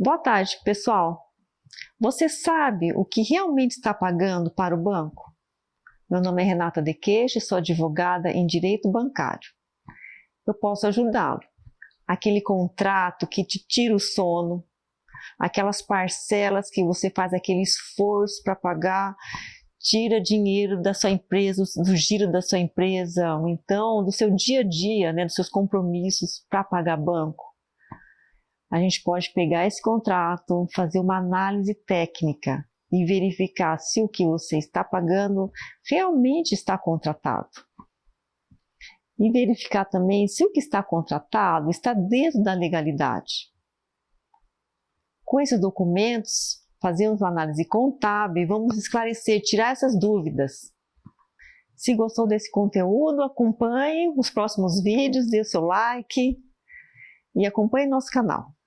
Boa tarde, pessoal. Você sabe o que realmente está pagando para o banco? Meu nome é Renata De Queixe, sou advogada em Direito Bancário. Eu posso ajudá-lo. Aquele contrato que te tira o sono, aquelas parcelas que você faz aquele esforço para pagar, tira dinheiro da sua empresa, do giro da sua empresa, ou então do seu dia a dia, né, dos seus compromissos para pagar banco a gente pode pegar esse contrato, fazer uma análise técnica e verificar se o que você está pagando realmente está contratado. E verificar também se o que está contratado está dentro da legalidade. Com esses documentos, fazemos uma análise contábil e vamos esclarecer, tirar essas dúvidas. Se gostou desse conteúdo, acompanhe os próximos vídeos, dê o seu like e acompanhe nosso canal.